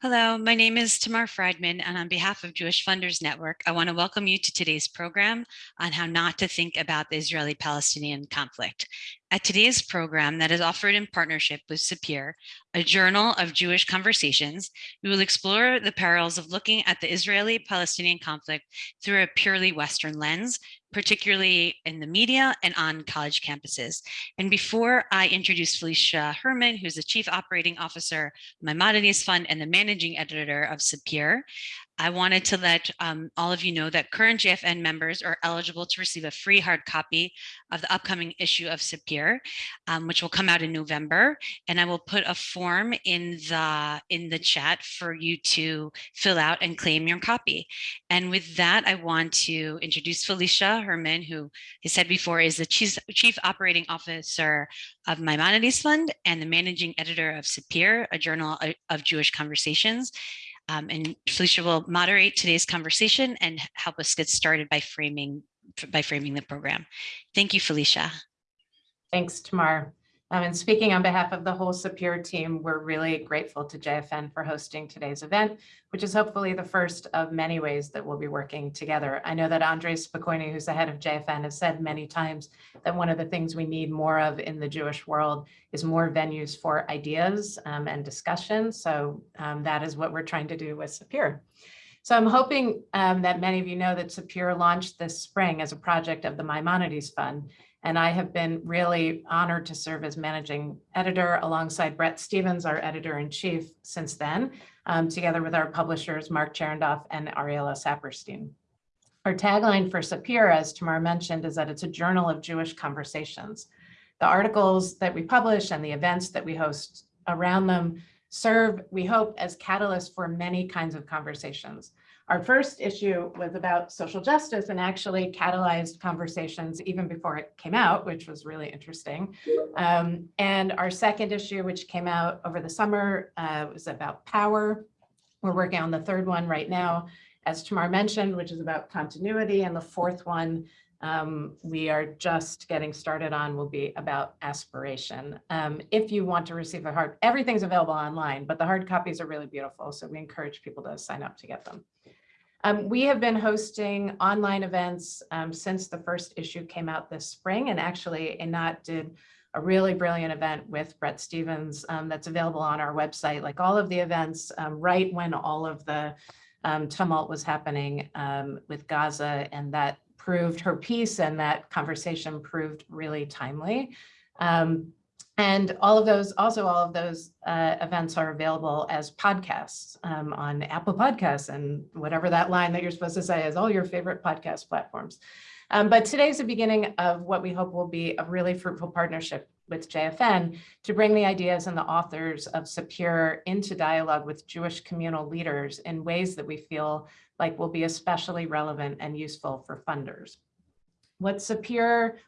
Hello, my name is Tamar Friedman, and on behalf of Jewish Funders Network, I want to welcome you to today's program on how not to think about the Israeli-Palestinian conflict. At today's program that is offered in partnership with Sapir, a journal of Jewish conversations, we will explore the perils of looking at the Israeli-Palestinian conflict through a purely Western lens, particularly in the media and on college campuses. And before I introduce Felicia Herman, who's the Chief Operating Officer of Maimonides Fund and the Managing Editor of Sapir, I wanted to let um, all of you know that current JFN members are eligible to receive a free hard copy of the upcoming issue of Sapir, um, which will come out in November. And I will put a form in the in the chat for you to fill out and claim your copy. And with that, I want to introduce Felicia Herman, who I said before is the Chief, Chief Operating Officer of Maimonides Fund and the Managing Editor of Sapir, a journal of Jewish conversations. Um, and Felicia will moderate today's conversation and help us get started by framing by framing the program. Thank you, Felicia. Thanks, Tamar. Um, and speaking on behalf of the whole Sapir team, we're really grateful to JFN for hosting today's event, which is hopefully the first of many ways that we'll be working together. I know that Andre Spokoiny, who's the head of JFN, has said many times that one of the things we need more of in the Jewish world is more venues for ideas um, and discussion. So um, that is what we're trying to do with Sapir. So I'm hoping um, that many of you know that Sapir launched this spring as a project of the Maimonides Fund, and I have been really honored to serve as managing editor alongside Bret Stephens, our editor-in-chief since then, um, together with our publishers, Mark Charendoff and Ariella Saperstein. Our tagline for Sapir, as Tamar mentioned, is that it's a journal of Jewish conversations. The articles that we publish and the events that we host around them serve, we hope, as catalysts for many kinds of conversations. Our first issue was about social justice and actually catalyzed conversations even before it came out, which was really interesting. Um, and our second issue, which came out over the summer, uh, was about power. We're working on the third one right now, as Tamar mentioned, which is about continuity. And the fourth one um, we are just getting started on will be about aspiration. Um, if you want to receive a hard, everything's available online, but the hard copies are really beautiful. So we encourage people to sign up to get them. Um, we have been hosting online events um, since the first issue came out this spring, and actually Einat did a really brilliant event with Bret Stephens um, that's available on our website, like all of the events um, right when all of the um, tumult was happening um, with Gaza, and that proved her piece and that conversation proved really timely. And all of those, also all of those uh, events are available as podcasts um, on Apple Podcasts and whatever that line that you're supposed to say is all your favorite podcast platforms. Um, but today's the beginning of what we hope will be a really fruitful partnership with JFN to bring the ideas and the authors of Sapir into dialogue with Jewish communal leaders in ways that we feel like will be especially relevant and useful for funders. What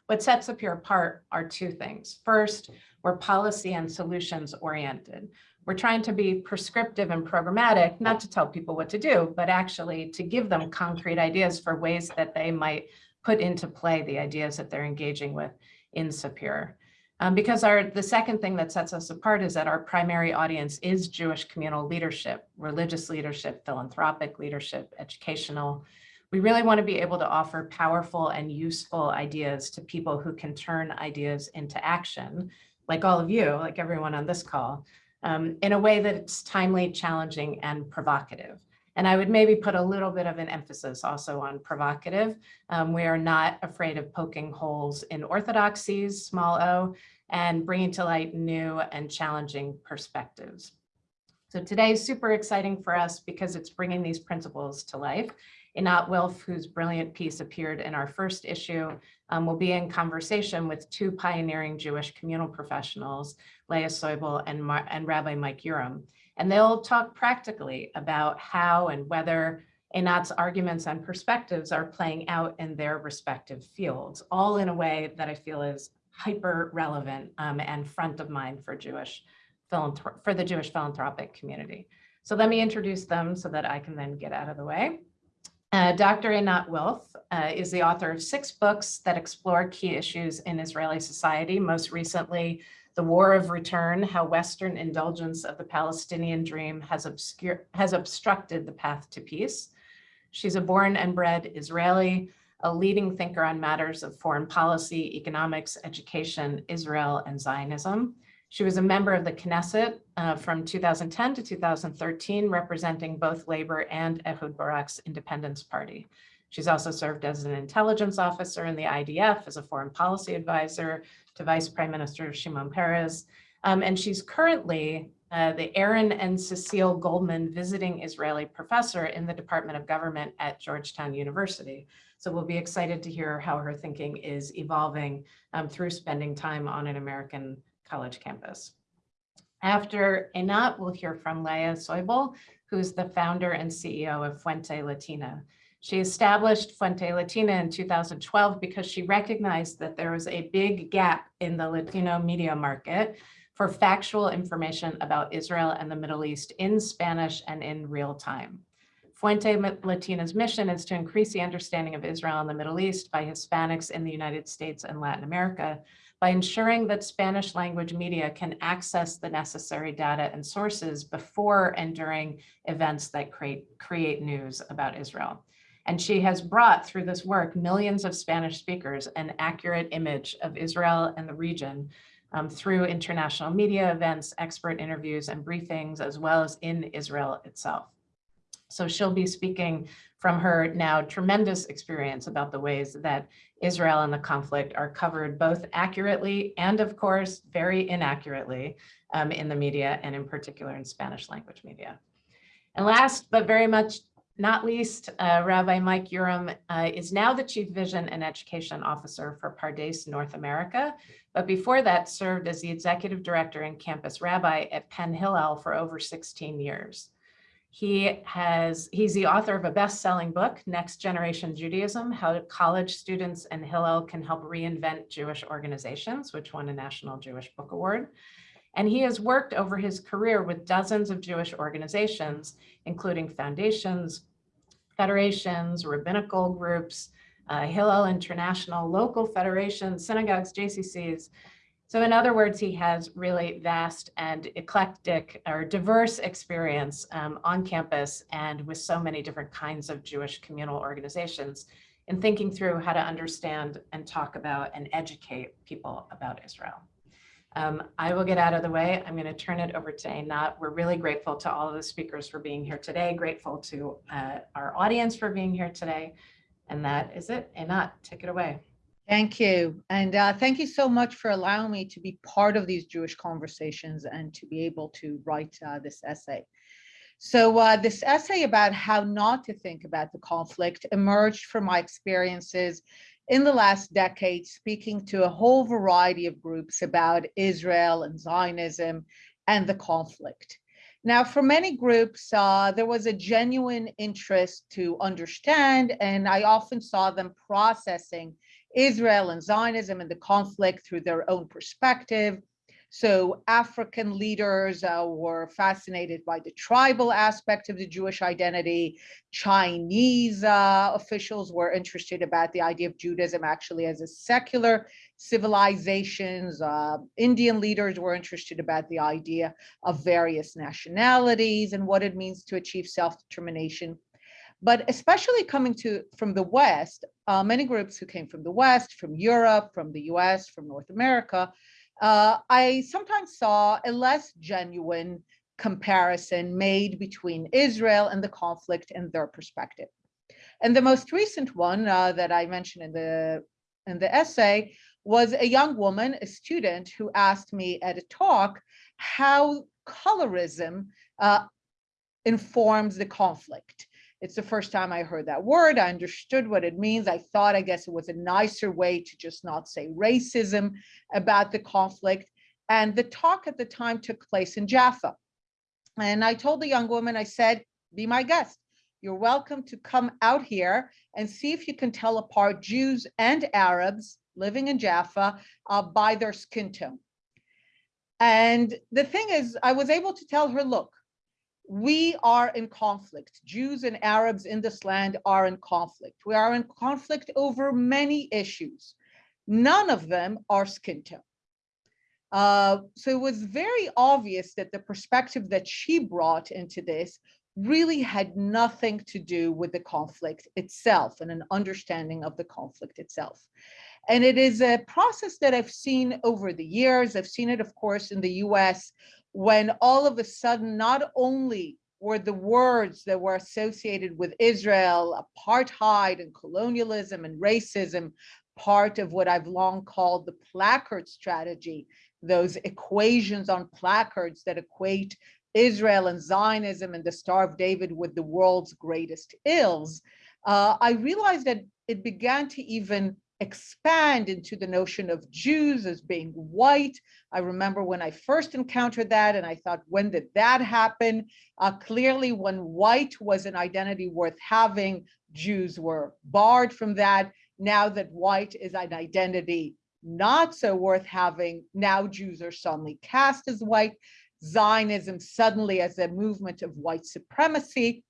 what sets Sapir apart are two things. First, we're policy and solutions oriented. We're trying to be prescriptive and programmatic, not to tell people what to do, but actually to give them concrete ideas for ways that they might put into play the ideas that they're engaging with in Sapir. Um, because our the second thing that sets us apart is that our primary audience is Jewish communal leadership, religious leadership, philanthropic leadership, educational. We really want to be able to offer powerful and useful ideas to people who can turn ideas into action like all of you, like everyone on this call, um, in a way that's timely, challenging, and provocative. And I would maybe put a little bit of an emphasis also on provocative. Um, we are not afraid of poking holes in orthodoxies, small o, and bringing to light new and challenging perspectives. So today is super exciting for us because it's bringing these principles to life. Einat Wilf, whose brilliant piece appeared in our first issue, um, will be in conversation with two pioneering Jewish communal professionals, Leah Soibel and, Mar and Rabbi Mike Uram. And they'll talk practically about how and whether Einat's arguments and perspectives are playing out in their respective fields, all in a way that I feel is hyper relevant um, and front of mind for Jewish for the Jewish philanthropic community. So let me introduce them so that I can then get out of the way. Uh, Dr. Einat Wilf uh, is the author of six books that explore key issues in Israeli society, most recently, The War of Return, How Western Indulgence of the Palestinian Dream has, obscure, has Obstructed the Path to Peace. She's a born and bred Israeli, a leading thinker on matters of foreign policy, economics, education, Israel, and Zionism. She was a member of the Knesset uh, from 2010 to 2013, representing both Labor and Ehud Barak's Independence Party. She's also served as an intelligence officer in the IDF, as a foreign policy advisor to Vice Prime Minister Shimon Peres. Um, and she's currently uh, the Aaron and Cecile Goldman Visiting Israeli Professor in the Department of Government at Georgetown University. So we'll be excited to hear how her thinking is evolving um, through spending time on an American college campus. After Einat, we'll hear from Leah Soibel, who's the founder and CEO of Fuente Latina. She established Fuente Latina in 2012 because she recognized that there was a big gap in the Latino media market for factual information about Israel and the Middle East in Spanish and in real time. Fuente Latina's mission is to increase the understanding of Israel and the Middle East by Hispanics in the United States and Latin America by ensuring that Spanish language media can access the necessary data and sources before and during events that create, create news about Israel. And she has brought through this work millions of Spanish speakers an accurate image of Israel and the region um, through international media events, expert interviews and briefings, as well as in Israel itself. So she'll be speaking from her now tremendous experience about the ways that Israel and the conflict are covered both accurately and of course, very inaccurately um, in the media and in particular in Spanish language media. And last, but very much not least, uh, Rabbi Mike Uram uh, is now the Chief Vision and Education Officer for Pardes North America, but before that served as the Executive Director and Campus Rabbi at Penn Hillel for over 16 years. He has, he's the author of a best-selling book, Next Generation Judaism, How College Students and Hillel Can Help Reinvent Jewish Organizations, which won a National Jewish Book Award. And he has worked over his career with dozens of Jewish organizations, including foundations, federations, rabbinical groups, uh, Hillel International, local federations, synagogues, JCCs, so in other words, he has really vast and eclectic or diverse experience um, on campus and with so many different kinds of Jewish communal organizations in thinking through how to understand and talk about and educate people about Israel. Um, I will get out of the way. I'm going to turn it over to Einat. We're really grateful to all of the speakers for being here today, grateful to uh, our audience for being here today. And that is it. Einat, take it away. Thank you. And uh, thank you so much for allowing me to be part of these Jewish conversations and to be able to write uh, this essay. So uh, this essay about how not to think about the conflict emerged from my experiences in the last decade, speaking to a whole variety of groups about Israel and Zionism and the conflict. Now, for many groups, uh, there was a genuine interest to understand, and I often saw them processing Israel and Zionism and the conflict through their own perspective. So African leaders uh, were fascinated by the tribal aspect of the Jewish identity. Chinese uh, officials were interested about the idea of Judaism actually as a secular civilizations. Uh, Indian leaders were interested about the idea of various nationalities and what it means to achieve self-determination but especially coming to from the West, uh, many groups who came from the West, from Europe, from the US, from North America, uh, I sometimes saw a less genuine comparison made between Israel and the conflict and their perspective. And the most recent one uh, that I mentioned in the in the essay was a young woman, a student, who asked me at a talk how colorism uh, informs the conflict. It's the first time I heard that word. I understood what it means. I thought, I guess it was a nicer way to just not say racism about the conflict. And the talk at the time took place in Jaffa. And I told the young woman, I said, be my guest. You're welcome to come out here and see if you can tell apart Jews and Arabs living in Jaffa uh, by their skin tone. And the thing is, I was able to tell her, look, we are in conflict. Jews and Arabs in this land are in conflict. We are in conflict over many issues. None of them are skin tone. Uh, so it was very obvious that the perspective that she brought into this really had nothing to do with the conflict itself and an understanding of the conflict itself. And it is a process that I've seen over the years. I've seen it, of course, in the US when all of a sudden, not only were the words that were associated with Israel, apartheid and colonialism and racism, part of what I've long called the placard strategy, those equations on placards that equate Israel and Zionism and the Star of David with the world's greatest ills, uh, I realized that it began to even expand into the notion of Jews as being white. I remember when I first encountered that and I thought, when did that happen? Uh, clearly, when white was an identity worth having, Jews were barred from that. Now that white is an identity not so worth having, now Jews are suddenly cast as white. Zionism suddenly as a movement of white supremacy.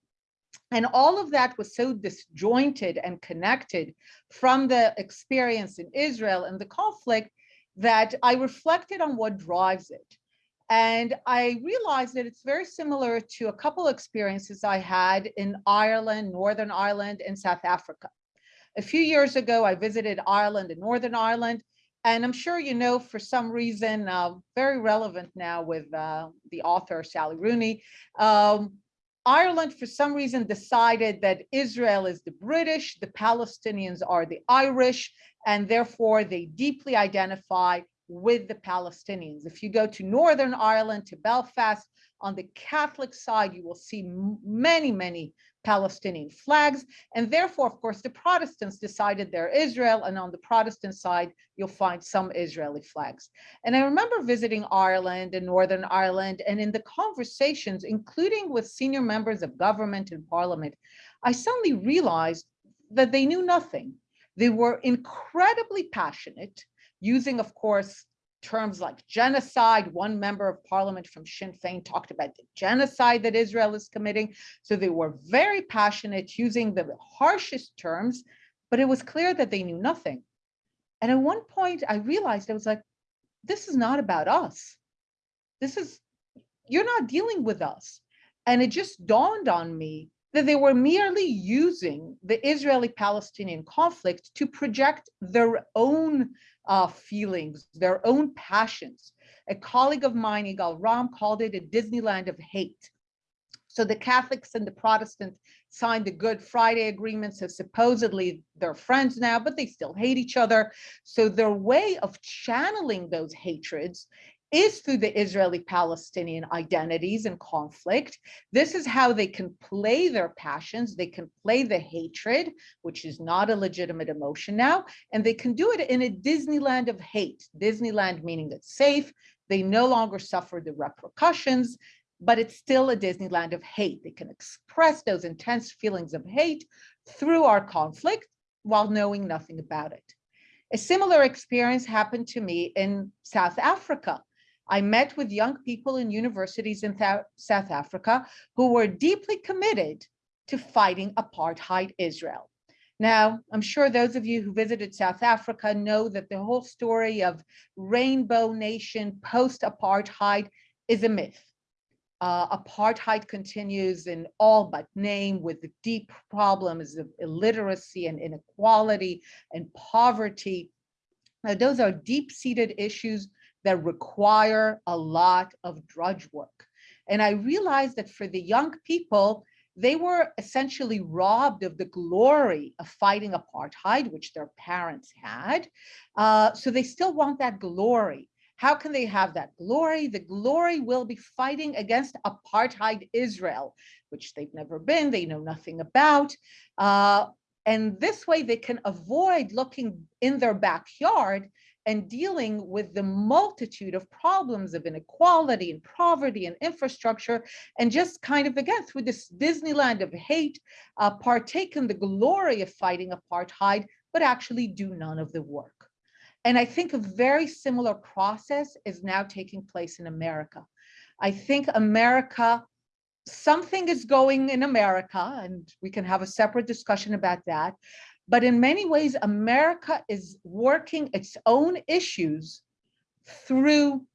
And all of that was so disjointed and connected from the experience in Israel and the conflict that I reflected on what drives it. And I realized that it's very similar to a couple experiences I had in Ireland, Northern Ireland, and South Africa. A few years ago, I visited Ireland and Northern Ireland, and I'm sure you know for some reason, uh, very relevant now with uh, the author Sally Rooney, um, Ireland for some reason decided that Israel is the British, the Palestinians are the Irish, and therefore they deeply identify with the Palestinians. If you go to Northern Ireland, to Belfast, on the Catholic side, you will see many, many Palestinian flags. And therefore, of course, the Protestants decided they're Israel. And on the Protestant side, you'll find some Israeli flags. And I remember visiting Ireland and Northern Ireland, and in the conversations, including with senior members of government and parliament, I suddenly realized that they knew nothing. They were incredibly passionate, using, of course, terms like genocide. One member of parliament from Sinn Féin talked about the genocide that Israel is committing. So they were very passionate using the harshest terms, but it was clear that they knew nothing. And at one point I realized I was like, this is not about us. This is, you're not dealing with us. And it just dawned on me that they were merely using the Israeli-Palestinian conflict to project their own uh, feelings, their own passions. A colleague of mine, Igal Ram, called it a Disneyland of hate. So the Catholics and the Protestants signed the Good Friday agreement. So supposedly they're friends now, but they still hate each other. So their way of channeling those hatreds is through the Israeli-Palestinian identities and conflict. This is how they can play their passions. They can play the hatred, which is not a legitimate emotion now, and they can do it in a Disneyland of hate. Disneyland meaning it's safe. They no longer suffer the repercussions, but it's still a Disneyland of hate. They can express those intense feelings of hate through our conflict while knowing nothing about it. A similar experience happened to me in South Africa. I met with young people in universities in South Africa who were deeply committed to fighting apartheid Israel. Now, I'm sure those of you who visited South Africa know that the whole story of rainbow nation post-apartheid is a myth. Uh, apartheid continues in all but name with the deep problems of illiteracy and inequality and poverty. Now, those are deep-seated issues that require a lot of drudge work. And I realized that for the young people, they were essentially robbed of the glory of fighting apartheid, which their parents had. Uh, so they still want that glory. How can they have that glory? The glory will be fighting against apartheid Israel, which they've never been, they know nothing about. Uh, and this way they can avoid looking in their backyard and dealing with the multitude of problems of inequality and poverty and infrastructure, and just kind of, again, through this Disneyland of hate, uh, partake in the glory of fighting apartheid, but actually do none of the work. And I think a very similar process is now taking place in America. I think America something is going in America, and we can have a separate discussion about that. But in many ways, America is working its own issues through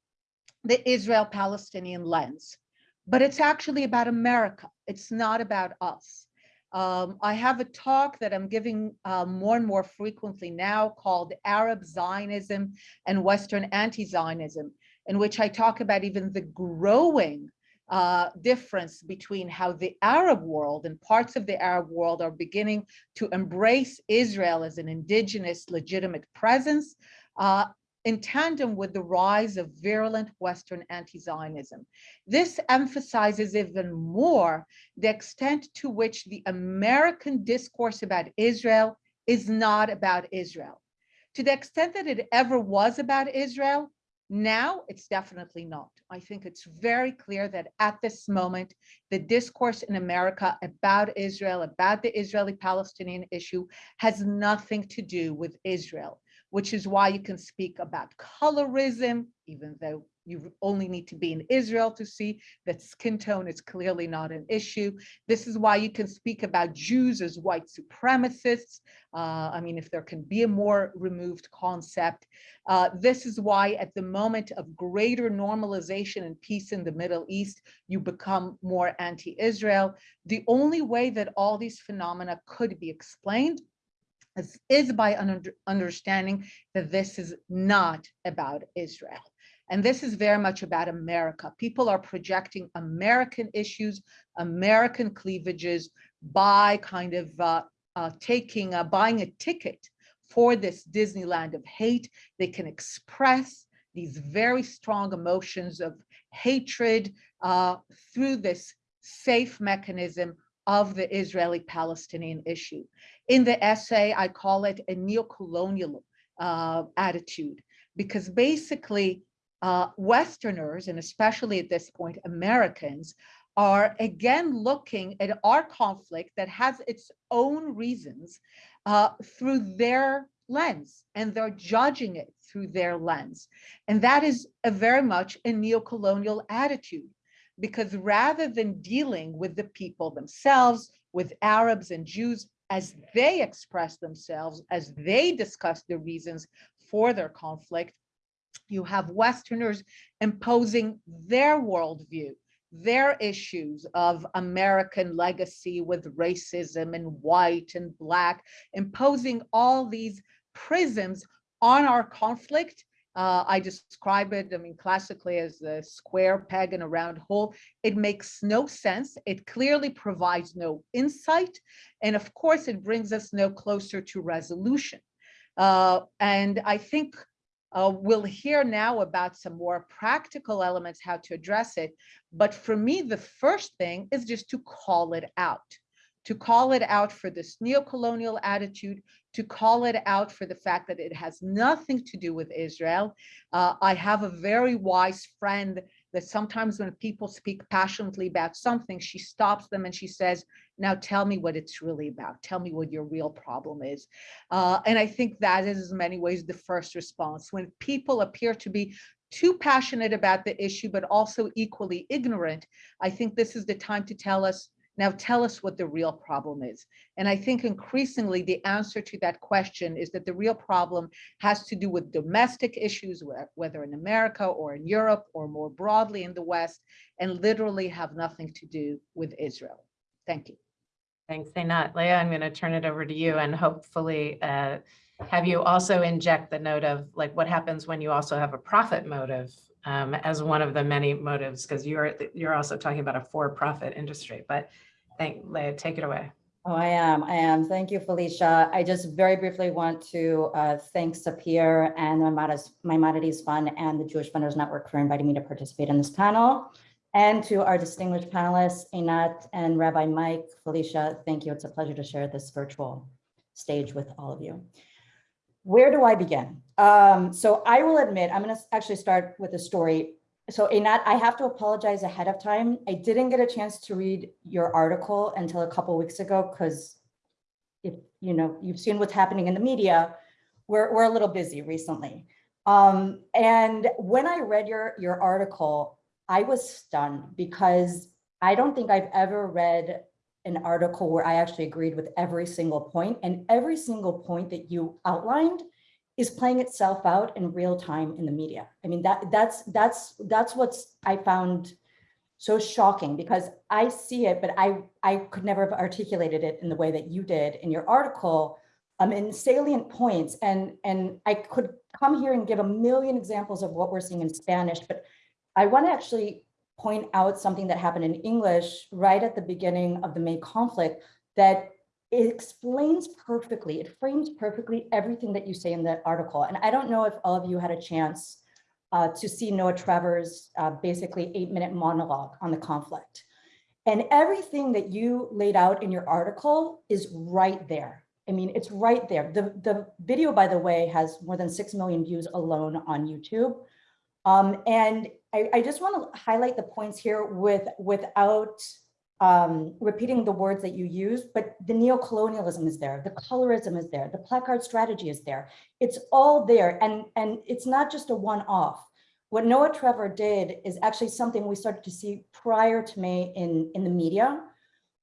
the Israel-Palestinian lens. But it's actually about America. It's not about us. Um, I have a talk that I'm giving uh, more and more frequently now called Arab Zionism and Western Anti-Zionism, in which I talk about even the growing uh, difference between how the Arab world and parts of the Arab world are beginning to embrace Israel as an indigenous legitimate presence uh, in tandem with the rise of virulent Western anti-Zionism. This emphasizes even more the extent to which the American discourse about Israel is not about Israel. To the extent that it ever was about Israel, now it's definitely not. I think it's very clear that at this moment, the discourse in America about Israel, about the Israeli-Palestinian issue has nothing to do with Israel which is why you can speak about colorism, even though you only need to be in Israel to see that skin tone is clearly not an issue. This is why you can speak about Jews as white supremacists. Uh, I mean, if there can be a more removed concept. Uh, this is why at the moment of greater normalization and peace in the Middle East, you become more anti-Israel. The only way that all these phenomena could be explained is, is by under, understanding that this is not about Israel. And this is very much about America. People are projecting American issues, American cleavages by kind of uh, uh, taking, uh, buying a ticket for this Disneyland of hate. They can express these very strong emotions of hatred uh, through this safe mechanism of the Israeli-Palestinian issue. In the essay, I call it a neo-colonial uh, attitude, because basically uh, Westerners, and especially at this point, Americans, are again looking at our conflict that has its own reasons uh, through their lens, and they're judging it through their lens. And that is a very much a neo-colonial attitude because rather than dealing with the people themselves, with Arabs and Jews, as they express themselves, as they discuss the reasons for their conflict, you have Westerners imposing their worldview, their issues of American legacy with racism and white and black, imposing all these prisms on our conflict uh, I describe it, I mean, classically as a square peg in a round hole. It makes no sense. It clearly provides no insight. And of course, it brings us no closer to resolution. Uh, and I think uh, we'll hear now about some more practical elements, how to address it. But for me, the first thing is just to call it out to call it out for this neo-colonial attitude, to call it out for the fact that it has nothing to do with Israel. Uh, I have a very wise friend that sometimes when people speak passionately about something, she stops them and she says, now tell me what it's really about. Tell me what your real problem is. Uh, and I think that is in many ways the first response. When people appear to be too passionate about the issue, but also equally ignorant, I think this is the time to tell us, now tell us what the real problem is. And I think increasingly the answer to that question is that the real problem has to do with domestic issues, whether in America or in Europe or more broadly in the West, and literally have nothing to do with Israel. Thank you. Thanks, Einat. Leah, I'm going to turn it over to you and hopefully uh, have you also inject the note of like what happens when you also have a profit motive um, as one of the many motives, because you're you're also talking about a for-profit industry. But Thank Leah, take it away. Oh, I am. I am. Thank you, Felicia. I just very briefly want to uh, thank Sapir and Maimonides, Maimonides Fund and the Jewish Funders Network for inviting me to participate in this panel. And to our distinguished panelists, Einat and Rabbi Mike, Felicia, thank you. It's a pleasure to share this virtual stage with all of you. Where do I begin? Um, so I will admit, I'm going to actually start with a story so Einat, I have to apologize ahead of time. I didn't get a chance to read your article until a couple weeks ago because if you know you've seen what's happening in the media, we're we're a little busy recently. Um, and when I read your your article, I was stunned because I don't think I've ever read an article where I actually agreed with every single point and every single point that you outlined is playing itself out in real time in the media. I mean, that that's that's that's what's I found so shocking because I see it, but I I could never have articulated it in the way that you did in your article um, in salient points. And, and I could come here and give a million examples of what we're seeing in Spanish, but I want to actually point out something that happened in English right at the beginning of the May conflict that it explains perfectly, it frames perfectly everything that you say in the article. And I don't know if all of you had a chance uh, to see Noah Trevor's uh, basically eight minute monologue on the conflict. And everything that you laid out in your article is right there. I mean, it's right there. The, the video, by the way, has more than 6 million views alone on YouTube. Um, and I, I just want to highlight the points here with, without um, repeating the words that you use, but the neocolonialism is there, the colorism is there, the placard strategy is there. It's all there, and, and it's not just a one-off. What Noah Trevor did is actually something we started to see prior to May in, in the media.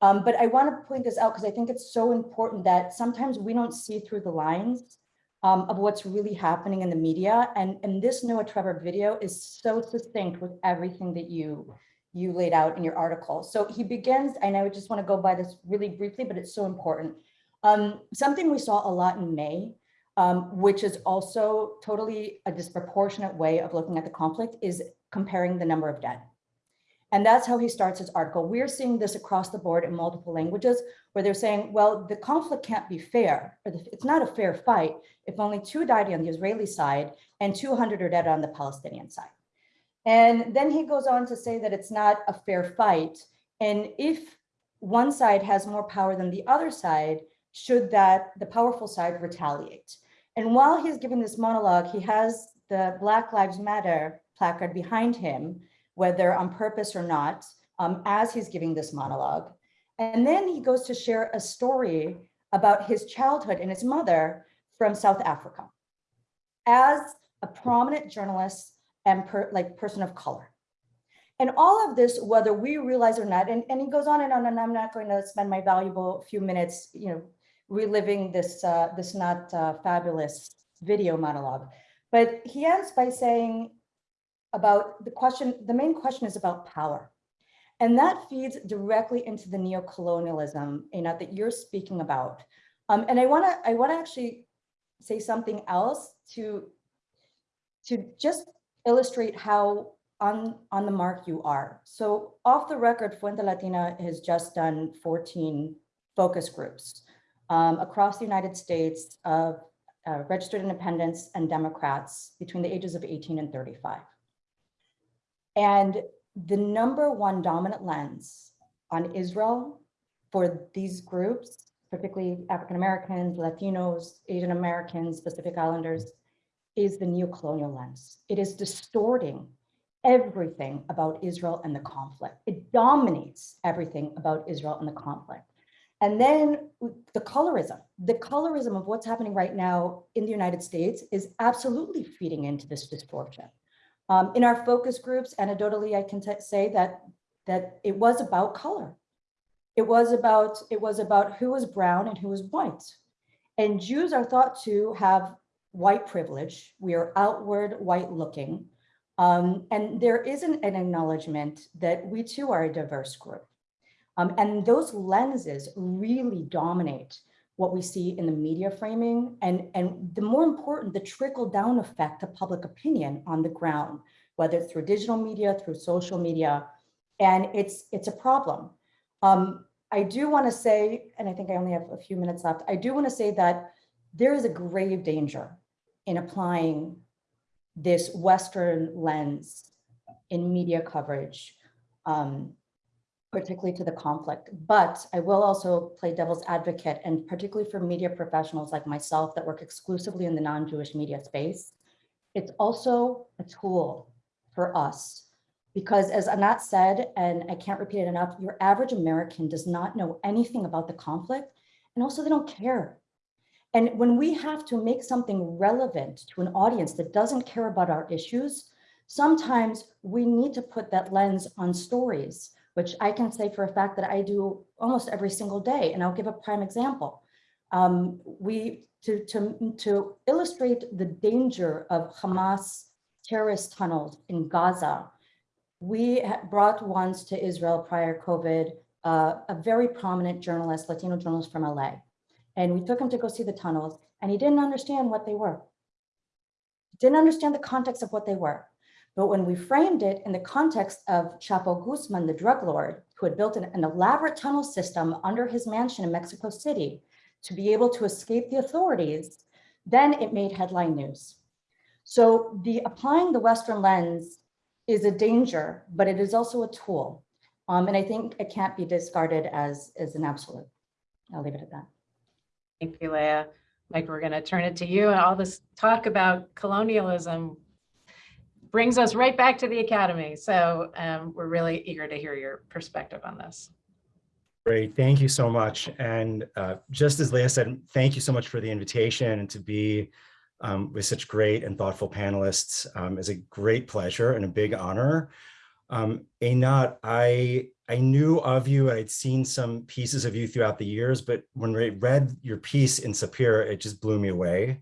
Um, but I want to point this out because I think it's so important that sometimes we don't see through the lines um, of what's really happening in the media. And, and this Noah Trevor video is so succinct with everything that you, you laid out in your article. So he begins, and I would just want to go by this really briefly, but it's so important. Um, something we saw a lot in May, um, which is also totally a disproportionate way of looking at the conflict, is comparing the number of dead. And that's how he starts his article. We're seeing this across the board in multiple languages where they're saying, well, the conflict can't be fair, or it's not a fair fight if only two died on the Israeli side and 200 are dead on the Palestinian side. And then he goes on to say that it's not a fair fight. And if one side has more power than the other side, should that the powerful side retaliate? And while he's giving this monologue, he has the Black Lives Matter placard behind him whether on purpose or not, um, as he's giving this monologue. And then he goes to share a story about his childhood and his mother from South Africa as a prominent journalist and per, like person of color. And all of this, whether we realize or not, and, and he goes on and on, and I'm not going to spend my valuable few minutes, you know, reliving this, uh, this not uh, fabulous video monologue. But he ends by saying, about the question, the main question is about power. And that feeds directly into the neocolonialism you know, that you're speaking about. Um, and I want to I want to actually say something else to to just illustrate how on on the mark you are. So off the record, Fuente Latina has just done 14 focus groups um, across the United States of uh, registered independents and Democrats between the ages of 18 and 35. And the number one dominant lens on Israel for these groups, particularly African-Americans, Latinos, Asian Americans, Pacific Islanders, is the neocolonial lens. It is distorting everything about Israel and the conflict. It dominates everything about Israel and the conflict. And then the colorism, the colorism of what's happening right now in the United States is absolutely feeding into this distortion. Um, in our focus groups, anecdotally, I can say that that it was about color. It was about it was about who was brown and who was white. And Jews are thought to have white privilege. We are outward white looking. Um, and there isn't an acknowledgement that we too are a diverse group. Um, and those lenses really dominate what we see in the media framing and, and the more important, the trickle down effect to public opinion on the ground, whether it's through digital media, through social media, and it's, it's a problem. Um, I do wanna say, and I think I only have a few minutes left, I do wanna say that there is a grave danger in applying this Western lens in media coverage um, particularly to the conflict. But I will also play devil's advocate and particularly for media professionals like myself that work exclusively in the non-Jewish media space, it's also a tool for us because as Einat said, and I can't repeat it enough, your average American does not know anything about the conflict and also they don't care. And when we have to make something relevant to an audience that doesn't care about our issues, sometimes we need to put that lens on stories which I can say for a fact that I do almost every single day. And I'll give a prime example. Um, we, to, to, to illustrate the danger of Hamas terrorist tunnels in Gaza, we brought once to Israel prior COVID, uh, a very prominent journalist, Latino journalist from LA. And we took him to go see the tunnels and he didn't understand what they were. Didn't understand the context of what they were. But when we framed it in the context of Chapo Guzman, the drug lord, who had built an, an elaborate tunnel system under his mansion in Mexico City to be able to escape the authorities, then it made headline news. So the applying the Western lens is a danger, but it is also a tool. Um, and I think it can't be discarded as, as an absolute. I'll leave it at that. Thank you, Leah. Mike, we're going to turn it to you. And all this talk about colonialism brings us right back to the academy. So um, we're really eager to hear your perspective on this. Great, thank you so much. And uh, just as Leah said, thank you so much for the invitation and to be um, with such great and thoughtful panelists um, is a great pleasure and a big honor. Um, Einat, I, I knew of you, I'd seen some pieces of you throughout the years, but when I read your piece in Sapir, it just blew me away.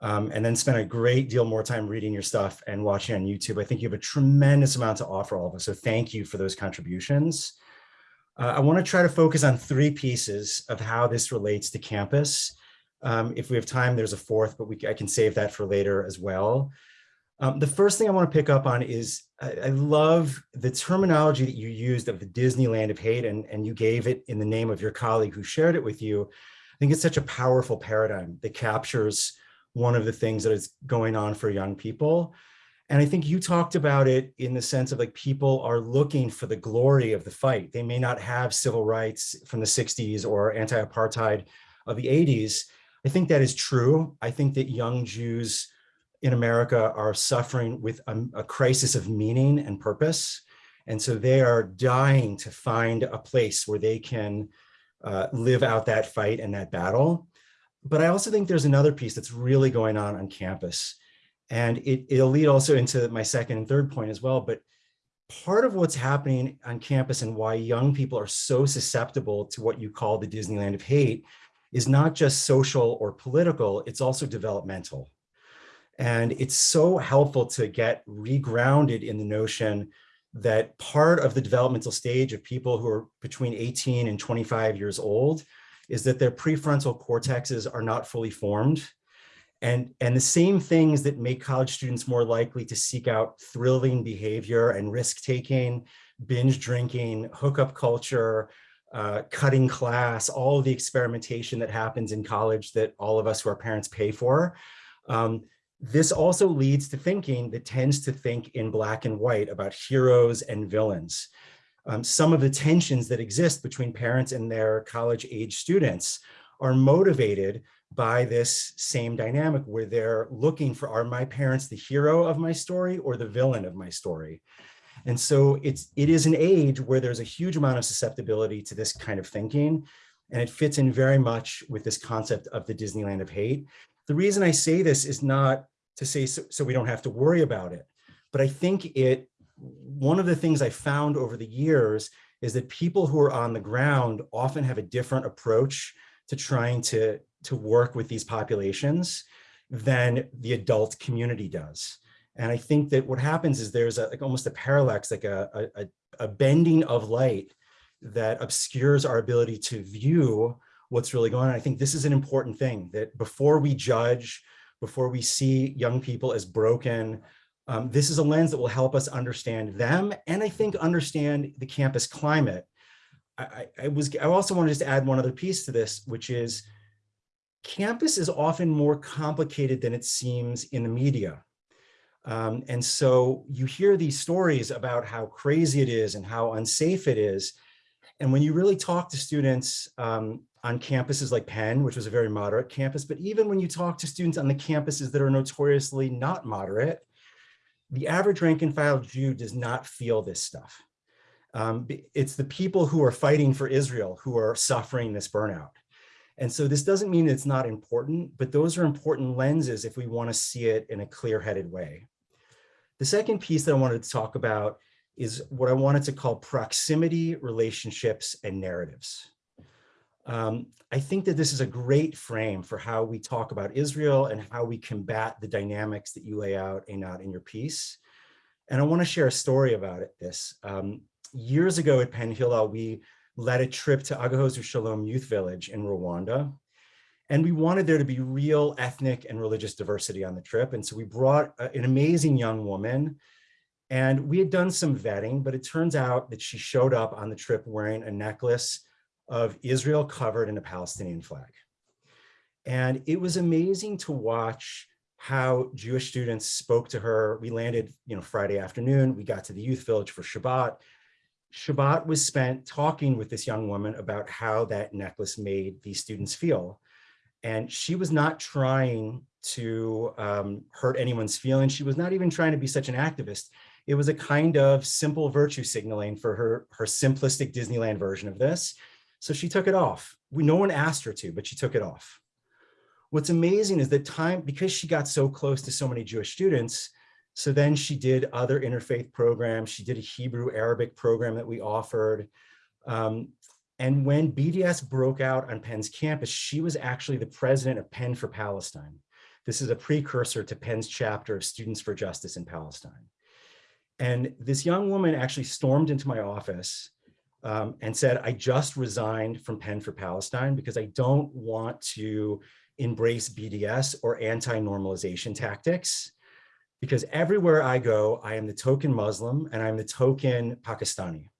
Um, and then spent a great deal more time reading your stuff and watching on YouTube. I think you have a tremendous amount to offer all of us. So thank you for those contributions. Uh, I want to try to focus on three pieces of how this relates to campus. Um, if we have time, there's a fourth, but we, I can save that for later as well. Um, the first thing I want to pick up on is I, I, love the terminology that you used of the Disneyland of hate, and, and you gave it in the name of your colleague who shared it with you. I think it's such a powerful paradigm that captures one of the things that is going on for young people. And I think you talked about it in the sense of like people are looking for the glory of the fight. They may not have civil rights from the 60s or anti-apartheid of the 80s. I think that is true. I think that young Jews in America are suffering with a, a crisis of meaning and purpose. And so they are dying to find a place where they can uh, live out that fight and that battle. But I also think there's another piece that's really going on on campus and it, it'll lead also into my second and third point as well. But part of what's happening on campus and why young people are so susceptible to what you call the Disneyland of hate is not just social or political, it's also developmental. And it's so helpful to get regrounded in the notion that part of the developmental stage of people who are between 18 and 25 years old is that their prefrontal cortexes are not fully formed and, and the same things that make college students more likely to seek out thrilling behavior and risk taking, binge drinking, hookup culture, uh, cutting class, all the experimentation that happens in college that all of us who are parents pay for. Um, this also leads to thinking that tends to think in black and white about heroes and villains. Um, some of the tensions that exist between parents and their college age students are motivated by this same dynamic where they're looking for, are my parents the hero of my story or the villain of my story? And so it's, it is an age where there's a huge amount of susceptibility to this kind of thinking. And it fits in very much with this concept of the Disneyland of hate. The reason I say this is not to say so, so we don't have to worry about it, but I think it, one of the things I found over the years is that people who are on the ground often have a different approach to trying to to work with these populations than the adult community does. And I think that what happens is there's a, like almost a parallax, like a, a, a bending of light that obscures our ability to view what's really going on. I think this is an important thing that before we judge, before we see young people as broken, um, this is a lens that will help us understand them and I think understand the campus climate. I, I was I also wanted to add one other piece to this, which is campus is often more complicated than it seems in the media. Um, and so you hear these stories about how crazy it is and how unsafe it is. And when you really talk to students um, on campuses like Penn, which was a very moderate campus, but even when you talk to students on the campuses that are notoriously not moderate, the average rank and file Jew does not feel this stuff. Um, it's the people who are fighting for Israel who are suffering this burnout. And so this doesn't mean it's not important, but those are important lenses if we want to see it in a clear-headed way. The second piece that I wanted to talk about is what I wanted to call proximity, relationships, and narratives. Um, I think that this is a great frame for how we talk about Israel and how we combat the dynamics that you lay out, Einat, in your piece. And I want to share a story about it, this. Um, years ago at Penn Hillel, we led a trip to Agahozo Shalom Youth Village in Rwanda. And we wanted there to be real ethnic and religious diversity on the trip. And so we brought a- an amazing young woman and we had done some vetting, but it turns out that she showed up on the trip wearing a necklace of Israel covered in a Palestinian flag. And it was amazing to watch how Jewish students spoke to her. We landed, you know, Friday afternoon, we got to the youth village for Shabbat. Shabbat was spent talking with this young woman about how that necklace made these students feel. And she was not trying to um, hurt anyone's feelings. She was not even trying to be such an activist. It was a kind of simple virtue signaling for her, her simplistic Disneyland version of this. So she took it off. We, no one asked her to, but she took it off. What's amazing is that time, because she got so close to so many Jewish students, so then she did other interfaith programs. She did a Hebrew Arabic program that we offered. Um, and when BDS broke out on Penn's campus, she was actually the president of Penn for Palestine. This is a precursor to Penn's chapter of Students for Justice in Palestine. And this young woman actually stormed into my office um, and said, I just resigned from Penn for Palestine because I don't want to embrace BDS or anti-normalization tactics. Because everywhere I go, I am the token Muslim and I'm the token Pakistani.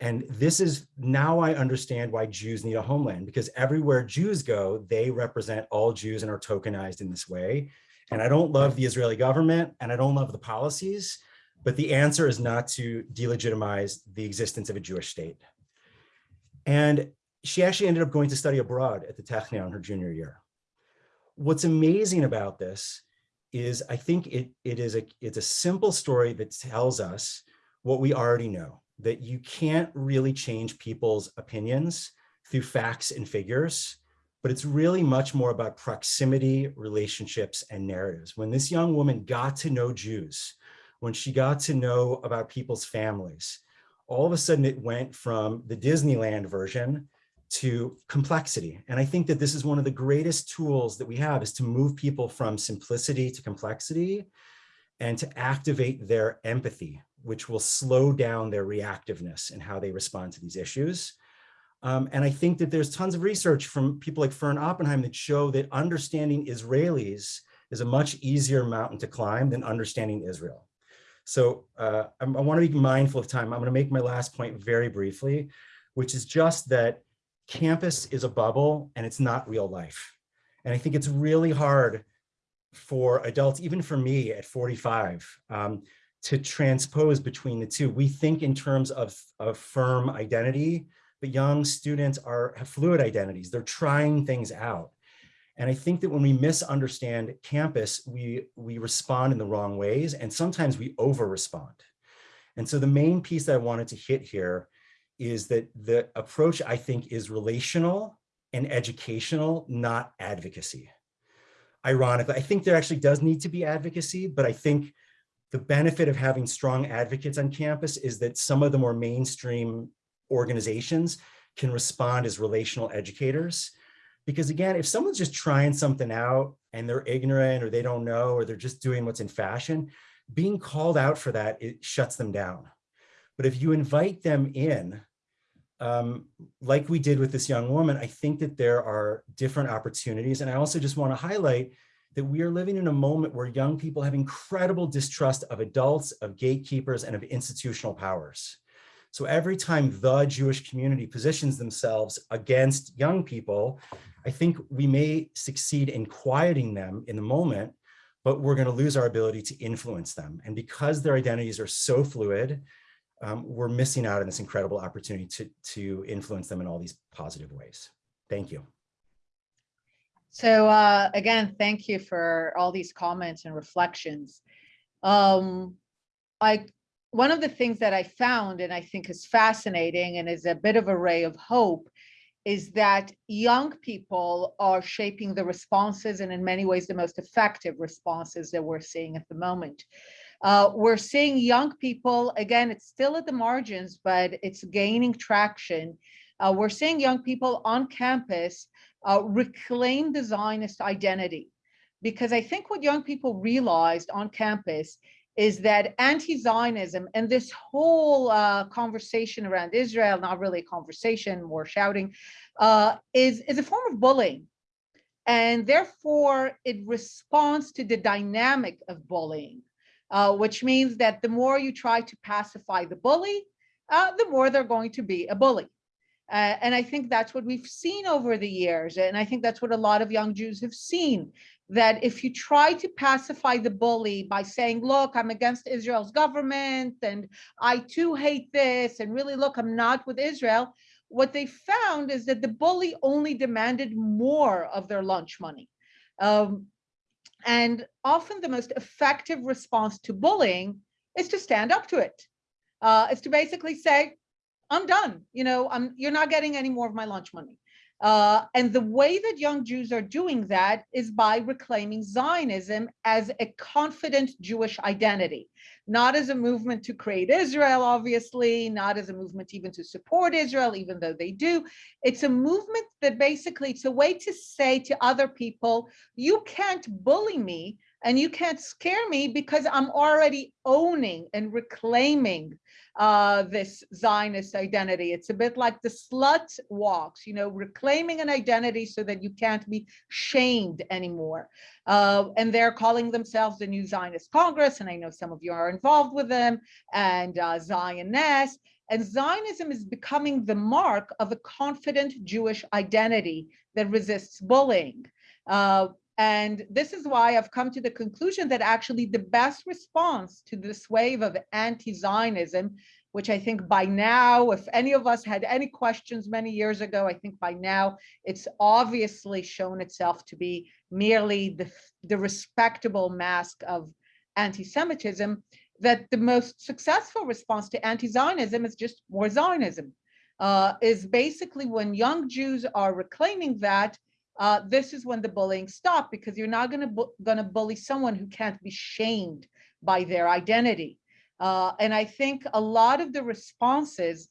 And this is now I understand why Jews need a homeland because everywhere Jews go, they represent all Jews and are tokenized in this way. And I don't love the Israeli government and I don't love the policies, but the answer is not to delegitimize the existence of a Jewish state. And she actually ended up going to study abroad at the Technion her junior year. What's amazing about this is I think it, it is a, it's a simple story that tells us what we already know, that you can't really change people's opinions through facts and figures, but it's really much more about proximity, relationships, and narratives. When this young woman got to know Jews, when she got to know about people's families, all of a sudden it went from the Disneyland version to complexity. And I think that this is one of the greatest tools that we have is to move people from simplicity to complexity and to activate their empathy, which will slow down their reactiveness and how they respond to these issues. Um, and I think that there's tons of research from people like Fern Oppenheim that show that understanding Israelis is a much easier mountain to climb than understanding Israel. So uh, I, want to be mindful of time. I'm going to make my last point very briefly, which is just that campus is a bubble and it's not real life. And I think it's really hard for adults, even for me at 45, um, to transpose between the two. We think in terms of, of firm identity, but young students are have fluid identities. They're trying things out. And I think that when we misunderstand campus, we, we respond in the wrong ways, and sometimes we over-respond. And so the main piece that I wanted to hit here is that the approach, I think, is relational and educational, not advocacy. Ironically, I think there actually does need to be advocacy, but I think the benefit of having strong advocates on campus is that some of the more mainstream organizations can respond as relational educators. Because again, if someone's just trying something out and they're ignorant or they don't know, or they're just doing what's in fashion, being called out for that, it shuts them down. But if you invite them in, um, like we did with this young woman, I think that there are different opportunities. And I also just want to highlight that we are living in a moment where young people have incredible distrust of adults, of gatekeepers, and of institutional powers. So every time the Jewish community positions themselves against young people, I think we may succeed in quieting them in the moment, but we're going to lose our ability to influence them. And because their identities are so fluid, um, we're missing out on this incredible opportunity to, to influence them in all these positive ways. Thank you. So uh, again, thank you for all these comments and reflections. Um, I one of the things that I found and I think is fascinating and is a bit of a ray of hope is that young people are shaping the responses and in many ways the most effective responses that we're seeing at the moment. Uh, we're seeing young people, again, it's still at the margins, but it's gaining traction. Uh, we're seeing young people on campus uh, reclaim the Zionist identity. Because I think what young people realized on campus is that anti-Zionism and this whole uh, conversation around Israel, not really a conversation, more shouting, uh, is, is a form of bullying. And therefore, it responds to the dynamic of bullying, uh, which means that the more you try to pacify the bully, uh, the more they're going to be a bully. Uh, and I think that's what we've seen over the years. And I think that's what a lot of young Jews have seen, that if you try to pacify the bully by saying, look, I'm against Israel's government and I too hate this and really look, I'm not with Israel, what they found is that the bully only demanded more of their lunch money. Um, and often the most effective response to bullying is to stand up to it. Uh, is to basically say, I'm done. You know, I'm you're not getting any more of my lunch money. Uh, and the way that young Jews are doing that is by reclaiming Zionism as a confident Jewish identity, not as a movement to create Israel, obviously, not as a movement even to support Israel, even though they do. It's a movement that basically, it's a way to say to other people, you can't bully me and you can't scare me because I'm already owning and reclaiming uh, this Zionist identity. It's a bit like the slut walks, you know, reclaiming an identity so that you can't be shamed anymore. Uh, and they're calling themselves the New Zionist Congress, and I know some of you are involved with them, and uh, Zioness. And Zionism is becoming the mark of a confident Jewish identity that resists bullying. Uh, and this is why I've come to the conclusion that actually the best response to this wave of anti-Zionism, which I think by now, if any of us had any questions many years ago, I think by now it's obviously shown itself to be merely the, the respectable mask of anti-Semitism, that the most successful response to anti-Zionism is just more Zionism, uh, is basically when young Jews are reclaiming that, uh, this is when the bullying stops because you're not going to bu going to bully someone who can't be shamed by their identity. Uh, and I think a lot of the responses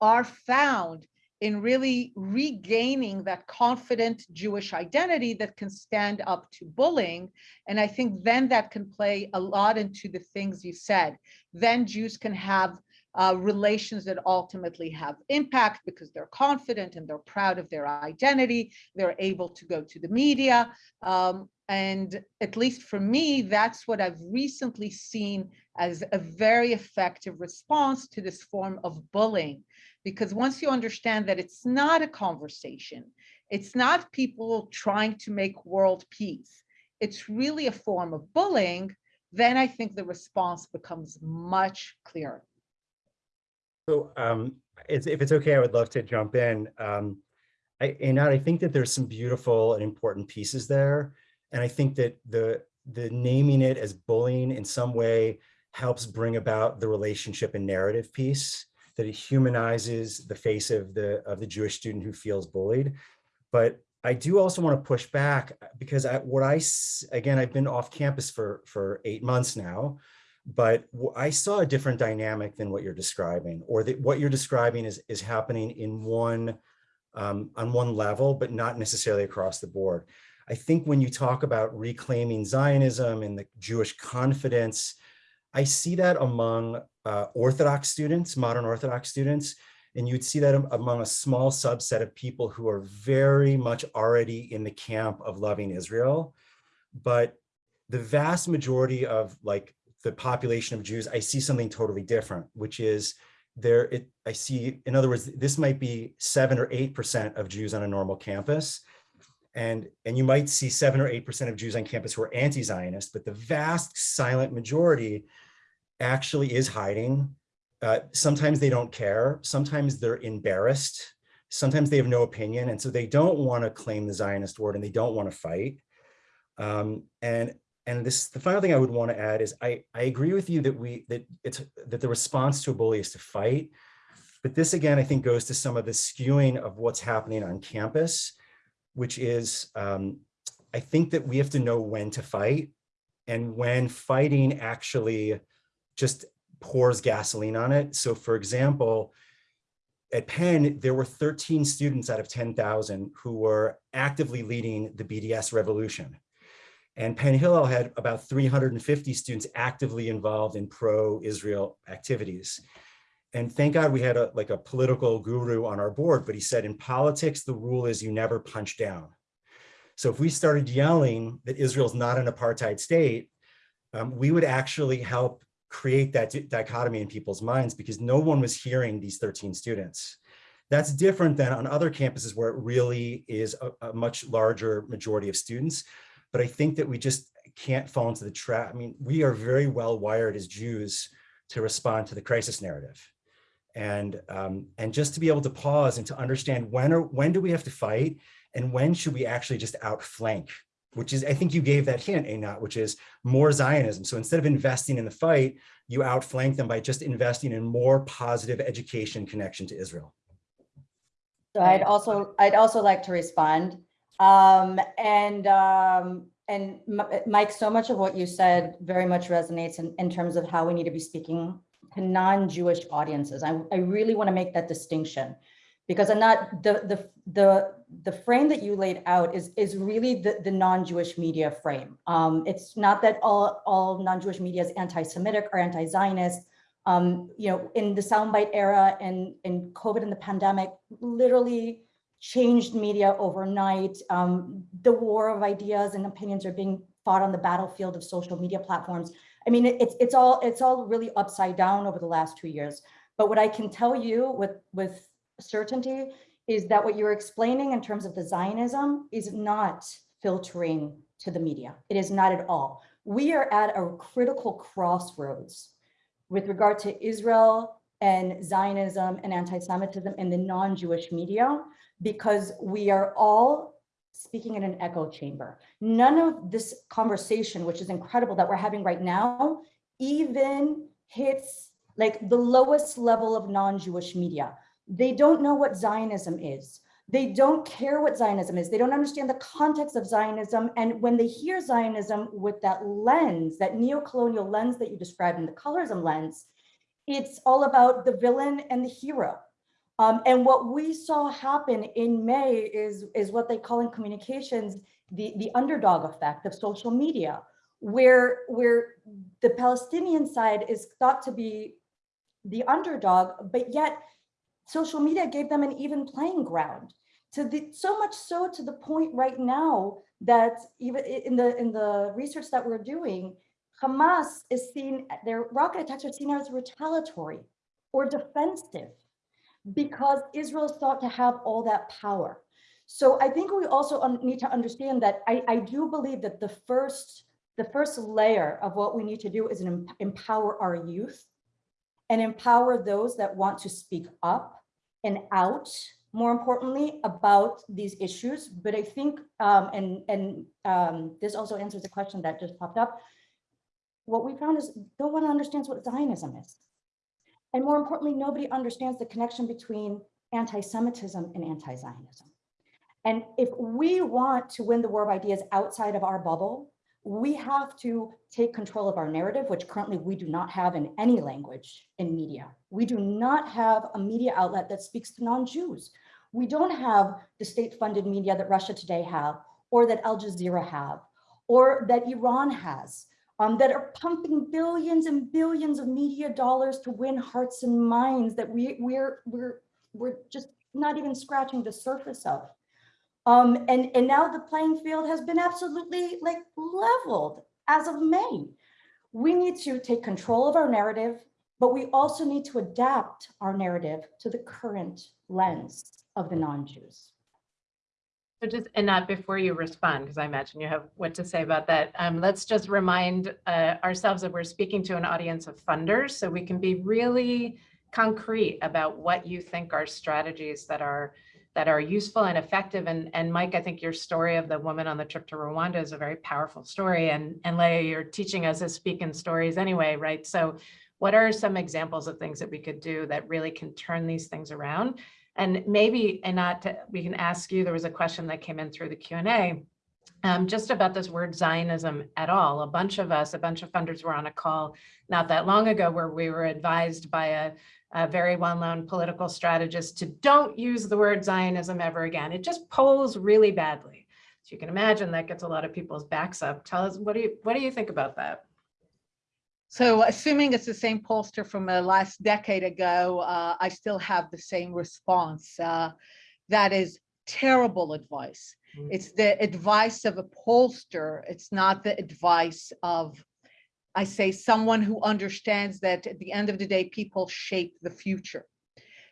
are found in really regaining that confident Jewish identity that can stand up to bullying. And I think then that can play a lot into the things you said. Then Jews can have uh, relations that ultimately have impact because they're confident and they're proud of their identity. They're able to go to the media. Um, and at least for me, that's what I've recently seen as a very effective response to this form of bullying. Because once you understand that it's not a conversation, it's not people trying to make world peace, it's really a form of bullying, then I think the response becomes much clearer. So um, it's, if it's okay, I would love to jump in. Um, I, and I think that there's some beautiful and important pieces there. And I think that the, the naming it as bullying in some way helps bring about the relationship and narrative piece that it humanizes the face of the of the Jewish student who feels bullied. But I do also want to push back because I, what I, again, I've been off campus for, for eight months now but I saw a different dynamic than what you're describing, or that what you're describing is, is happening in one, um, on one level, but not necessarily across the board. I think when you talk about reclaiming Zionism and the Jewish confidence, I see that among uh, Orthodox students, modern Orthodox students, and you'd see that among a small subset of people who are very much already in the camp of loving Israel. But the vast majority of like the population of Jews, I see something totally different, which is there, it, I see, in other words, this might be seven or 8% of Jews on a normal campus. And, and you might see seven or 8% of Jews on campus who are anti-Zionist, but the vast silent majority actually is hiding. Uh, sometimes they don't care. Sometimes they're embarrassed. Sometimes they have no opinion. And so they don't want to claim the Zionist word and they don't want to fight. Um, and and this the final thing I would want to add is I, I agree with you that we that it's that the response to a bully is to fight. But this again, I think goes to some of the skewing of what's happening on campus, which is um, I think that we have to know when to fight and when fighting actually just pours gasoline on it. So for example, at Penn, there were 13 students out of 10,000 who were actively leading the BDS revolution. And Penn Hillel had about 350 students actively involved in pro-Israel activities. And thank God we had a, like a political guru on our board, but he said in politics, the rule is you never punch down. So if we started yelling that Israel's not an apartheid state, um, we would actually help create that dichotomy in people's minds because no one was hearing these 13 students. That's different than on other campuses where it really is a, a much larger majority of students. But I think that we just can't fall into the trap. I mean, we are very well wired as Jews to respond to the crisis narrative. And, um, and just to be able to pause and to understand when or when do we have to fight and when should we actually just outflank which is, I think you gave that hint, Einat, which is more Zionism. So instead of investing in the fight, you outflank them by just investing in more positive education connection to Israel. So I'd also, I'd also like to respond. Um, and, um, and Mike, so much of what you said very much resonates in, in terms of how we need to be speaking to non-Jewish audiences. I, I really want to make that distinction because I'm not, the, the, the, the frame that you laid out is, is really the, the non-Jewish media frame. Um, it's not that all, all non-Jewish media is anti-Semitic or anti-Zionist. Um, you know, in the soundbite era and in COVID and the pandemic, literally changed media overnight. Um, the war of ideas and opinions are being fought on the battlefield of social media platforms. I mean, it's, it's all, it's all really upside down over the last two years. But what I can tell you with, with certainty is that what you're explaining in terms of the Zionism is not filtering to the media. It is not at all. We are at a critical crossroads with regard to Israel and Zionism and anti-Semitism in the non-Jewish media because we are all speaking in an echo chamber. None of this conversation, which is incredible that we're having right now, even hits like the lowest level of non-Jewish media. They don't know what Zionism is. They don't care what Zionism is. They don't understand the context of Zionism. And when they hear Zionism with that lens, that neo-colonial lens that you described in the colorism lens, it's all about the villain and the hero. Um, and what we saw happen in May is, is what they call in communications, the, the underdog effect of social media, where, where the Palestinian side is thought to be the underdog, but yet social media gave them an even playing ground. To the, so much so to the point right now that even in the, in the research that we're doing, Hamas is seen, their rocket attacks are seen as retaliatory or defensive because Israel is thought to have all that power. So I think we also need to understand that I, I do believe that the first, the first layer of what we need to do is empower our youth and empower those that want to speak up and out, more importantly, about these issues. But I think, um, and, and um, this also answers a question that just popped up. What we found is no one understands what Zionism is. And more importantly, nobody understands the connection between anti-Semitism and anti-Zionism. And if we want to win the war of ideas outside of our bubble, we have to take control of our narrative, which currently we do not have in any language in media. We do not have a media outlet that speaks to non-Jews. We don't have the state-funded media that Russia Today have, or that Al Jazeera have, or that Iran has, um, that are pumping billions and billions of media dollars to win hearts and minds that we, we're, we're, we're just not even scratching the surface of. Um, and, and now the playing field has been absolutely like leveled as of May. We need to take control of our narrative, but we also need to adapt our narrative to the current lens of the non-Jews. So just, Einat before you respond, because I imagine you have what to say about that. Um, let's just remind uh, ourselves that we're speaking to an audience of funders, so we can be really concrete about what you think are strategies that are that are useful and effective. And, and Mike, I think your story of the woman on the trip to Rwanda is a very powerful story. And, and Leah, you're teaching us to speak in stories anyway, right? So what are some examples of things that we could do that really can turn these things around? And maybe, Einat, to- we can ask you, there was a question that came in through the Q and A. um, just about this word Zionism at all. A bunch of us, a bunch of funders were on a call not that long ago where we were advised by a, a very well-known political strategist to don't use the word Zionism ever again. It just polls really badly. So you can imagine that gets a lot of people's backs up. Tell us, what do you, what do you think about that? So assuming it's the same pollster from the last decade ago, uh, I still have the same response. Uh, that is terrible advice. Mm. It's the advice of a pollster. It's not the advice of, I say, someone who understands that at the end of the day, people shape the future.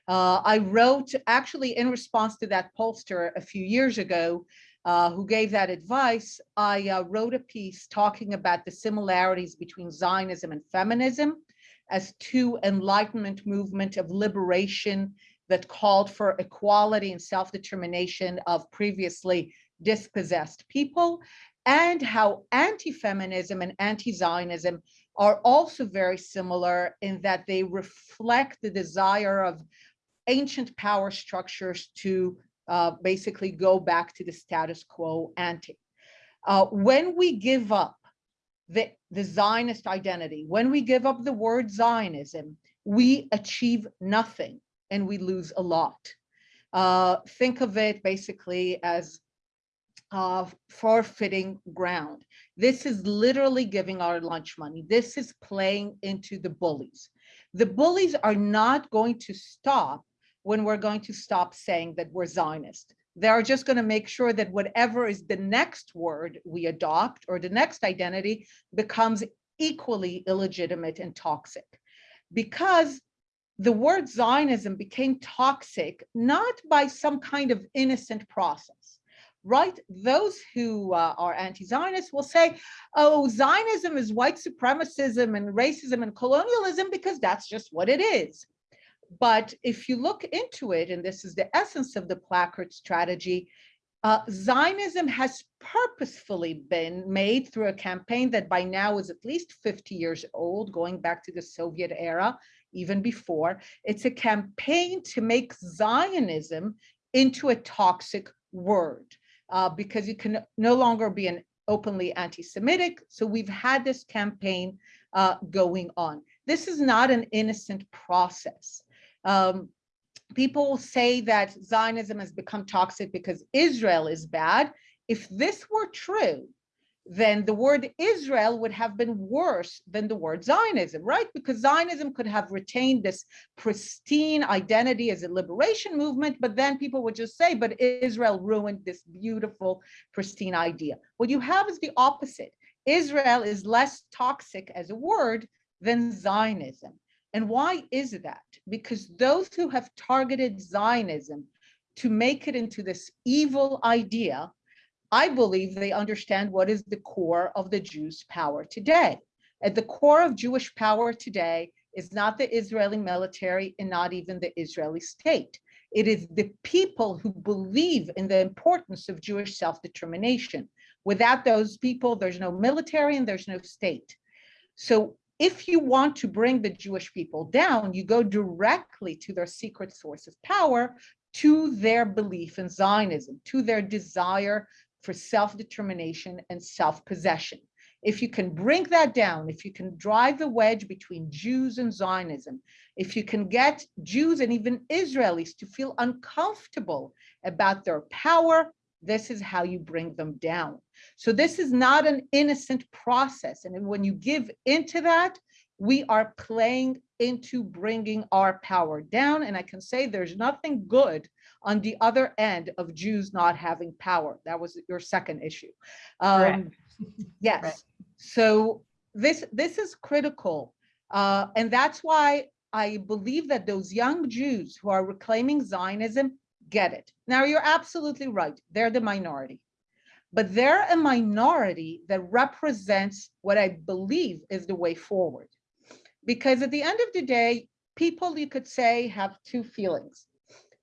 Uh, I wrote actually in response to that pollster a few years ago, uh, who gave that advice, I uh, wrote a piece talking about the similarities between Zionism and feminism as two enlightenment movement of liberation that called for equality and self-determination of previously dispossessed people, and how anti-feminism and anti-Zionism are also very similar in that they reflect the desire of ancient power structures to uh, basically go back to the status quo ante. Uh, when we give up the, the Zionist identity, when we give up the word Zionism, we achieve nothing and we lose a lot. Uh, think of it basically as uh, forfeiting ground. This is literally giving our lunch money. This is playing into the bullies. The bullies are not going to stop when we're going to stop saying that we're Zionist. They're just going to make sure that whatever is the next word we adopt or the next identity becomes equally illegitimate and toxic. Because the word Zionism became toxic, not by some kind of innocent process, right? Those who uh, are anti-Zionist will say, oh, Zionism is white supremacism and racism and colonialism because that's just what it is. But if you look into it, and this is the essence of the placard strategy, uh, Zionism has purposefully been made through a campaign that by now is at least 50 years old, going back to the Soviet era, even before. It's a campaign to make Zionism into a toxic word uh, because you can no longer be an openly anti-Semitic. So we've had this campaign uh, going on. This is not an innocent process. Um, people say that Zionism has become toxic because Israel is bad. If this were true, then the word Israel would have been worse than the word Zionism, right? Because Zionism could have retained this pristine identity as a liberation movement, but then people would just say, but Israel ruined this beautiful, pristine idea. What you have is the opposite. Israel is less toxic as a word than Zionism. And why is that? Because those who have targeted Zionism to make it into this evil idea, I believe they understand what is the core of the Jews' power today. At the core of Jewish power today is not the Israeli military and not even the Israeli state. It is the people who believe in the importance of Jewish self-determination. Without those people, there's no military and there's no state. So if you want to bring the Jewish people down, you go directly to their secret source of power, to their belief in Zionism, to their desire for self-determination and self-possession. If you can bring that down, if you can drive the wedge between Jews and Zionism, if you can get Jews and even Israelis to feel uncomfortable about their power, this is how you bring them down. So this is not an innocent process. And when you give into that, we are playing into bringing our power down. And I can say there's nothing good on the other end of Jews not having power. That was your second issue. Um, yes. Right. So this, this is critical. Uh, and that's why I believe that those young Jews who are reclaiming Zionism get it. Now, you're absolutely right. They're the minority. But they're a minority that represents what I believe is the way forward. Because at the end of the day, people, you could say, have two feelings.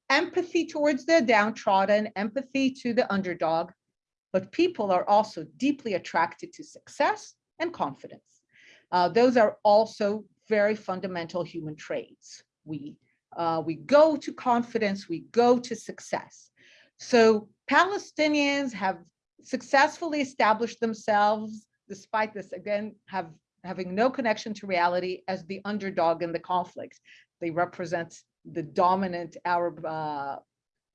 Empathy towards the downtrodden, empathy to the underdog, but people are also deeply attracted to success and confidence. Uh, those are also very fundamental human traits. We uh, we go to confidence, we go to success. So Palestinians have successfully established themselves, despite this, again, have having no connection to reality as the underdog in the conflict. They represent the dominant Arab uh,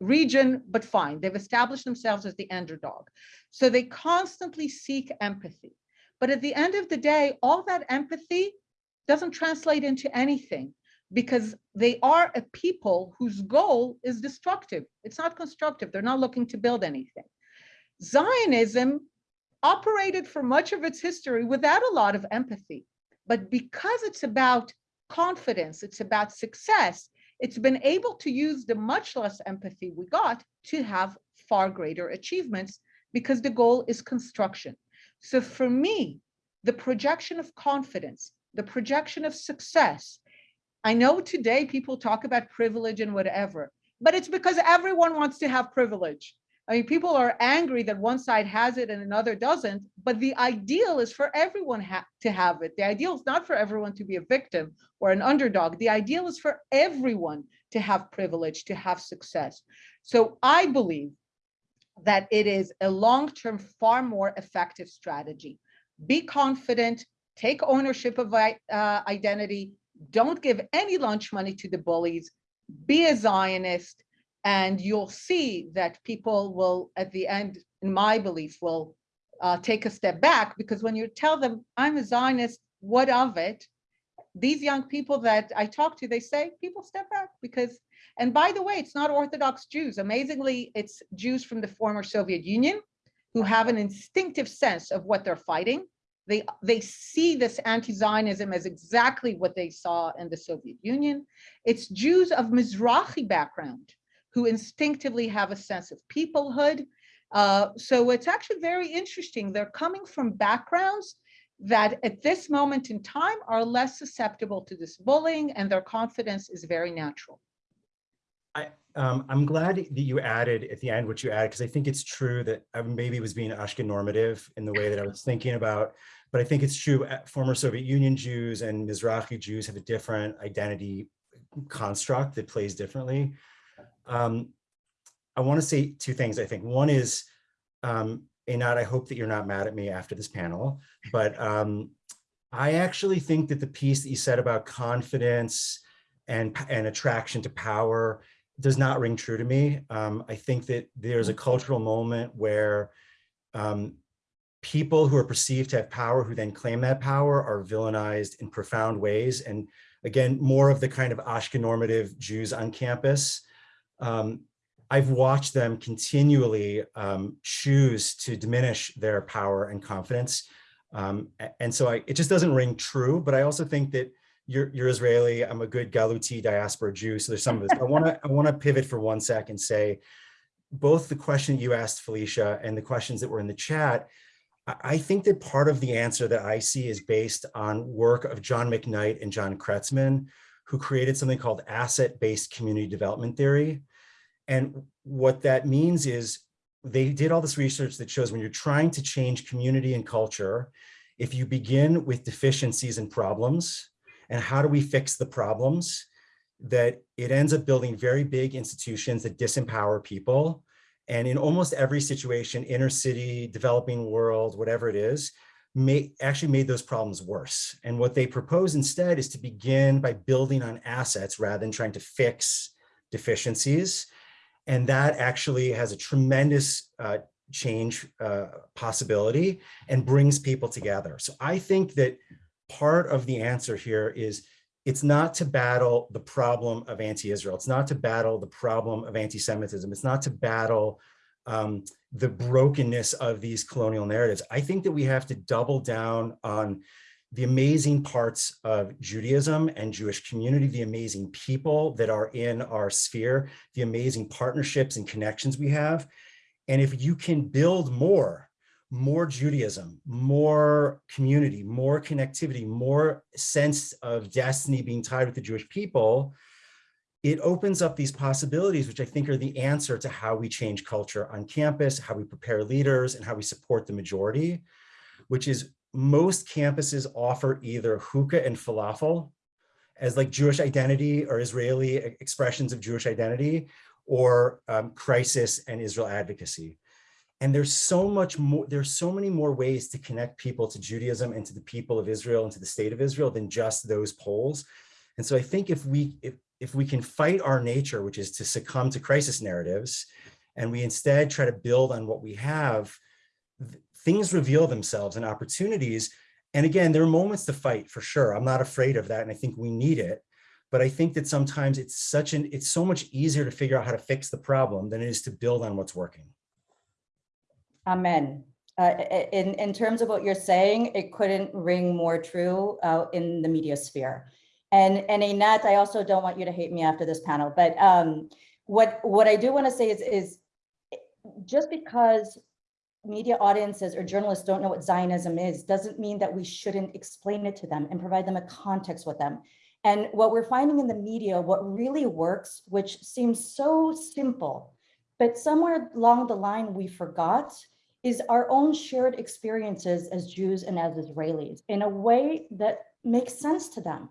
region, but fine, they've established themselves as the underdog. So they constantly seek empathy. But at the end of the day, all that empathy doesn't translate into anything because they are a people whose goal is destructive. It's not constructive. They're not looking to build anything. Zionism operated for much of its history without a lot of empathy. But because it's about confidence, it's about success, it's been able to use the much less empathy we got to have far greater achievements because the goal is construction. So for me, the projection of confidence, the projection of success, I know today people talk about privilege and whatever, but it's because everyone wants to have privilege. I mean, people are angry that one side has it and another doesn't, but the ideal is for everyone ha to have it. The ideal is not for everyone to be a victim or an underdog. The ideal is for everyone to have privilege, to have success. So I believe that it is a long-term, far more effective strategy. Be confident, take ownership of uh, identity, don't give any lunch money to the bullies, be a Zionist, and you'll see that people will, at the end, in my belief, will uh, take a step back because when you tell them, I'm a Zionist, what of it? These young people that I talk to, they say, people step back because, and by the way, it's not Orthodox Jews. Amazingly, it's Jews from the former Soviet Union who have an instinctive sense of what they're fighting. They, they see this anti-Zionism as exactly what they saw in the Soviet Union. It's Jews of Mizrahi background who instinctively have a sense of peoplehood. Uh, so it's actually very interesting. They're coming from backgrounds that at this moment in time are less susceptible to this bullying and their confidence is very natural. I, um, I'm glad that you added at the end what you added, because I think it's true that I maybe was being Ashkenormative in the way that I was thinking about, but I think it's true uh, former Soviet Union Jews and Mizrahi Jews have a different identity construct that plays differently. Um, I want to say two things, I think. One is, um, Einat, I hope that you're not mad at me after this panel, but um, I actually think that the piece that you said about confidence and, and attraction to power does not ring true to me. Um, I think that there's a cultural moment where um, people who are perceived to have power who then claim that power are villainized in profound ways. And again, more of the kind of Ashkenormative Jews on campus um, I've watched them continually um, choose to diminish their power and confidence. Um, and so I, it just doesn't ring true, but I also think that you're, you're Israeli, I'm a good Galuti diaspora Jew, so there's some of this. I wanna, I wanna pivot for one sec and say, both the question you asked Felicia and the questions that were in the chat, I think that part of the answer that I see is based on work of John McKnight and John Kretzmann, who created something called asset-based community development theory. And what that means is they did all this research that shows when you're trying to change community and culture, if you begin with deficiencies and problems, and how do we fix the problems, that it ends up building very big institutions that disempower people. And in almost every situation, inner city, developing world, whatever it is, may actually made those problems worse. And what they propose instead is to begin by building on assets rather than trying to fix deficiencies and that actually has a tremendous uh, change uh, possibility and brings people together. So I think that part of the answer here is it's not to battle the problem of anti-Israel. It's not to battle the problem of anti-Semitism. It's not to battle um, the brokenness of these colonial narratives. I think that we have to double down on the amazing parts of Judaism and Jewish community, the amazing people that are in our sphere, the amazing partnerships and connections we have. And if you can build more, more Judaism, more community, more connectivity, more sense of destiny being tied with the Jewish people, it opens up these possibilities, which I think are the answer to how we change culture on campus, how we prepare leaders, and how we support the majority, which is most campuses offer either hookah and falafel as like Jewish identity or Israeli expressions of Jewish identity or um, crisis and Israel advocacy. And there's so much more, there's so many more ways to connect people to Judaism and to the people of Israel and to the state of Israel than just those polls. And so I think if we, if, if we can fight our nature, which is to succumb to crisis narratives, and we instead try to build on what we have, things reveal themselves and opportunities. And again, there are moments to fight for sure. I'm not afraid of that. And I think we need it. But I think that sometimes it's such an, it's so much easier to figure out how to fix the problem than it is to build on what's working. Amen. Uh, in, in terms of what you're saying, it couldn't ring more true uh, in the media sphere. And, and Einat, I also don't want you to hate me after this panel, but um, what, what I do want to say is, is just because media audiences or journalists don't know what Zionism is, doesn't mean that we shouldn't explain it to them and provide them a context with them. And what we're finding in the media, what really works, which seems so simple, but somewhere along the line we forgot, is our own shared experiences as Jews and as Israelis in a way that makes sense to them.